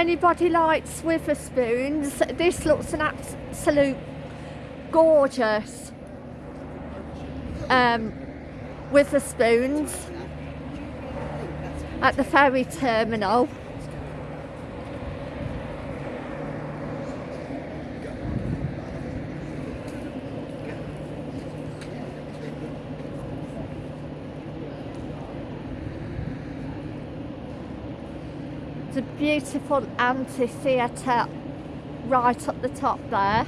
anybody likes Wetherspoons, this looks an absolute gorgeous um, Wetherspoons at the ferry terminal. It's a beautiful amphitheatre right up the top there.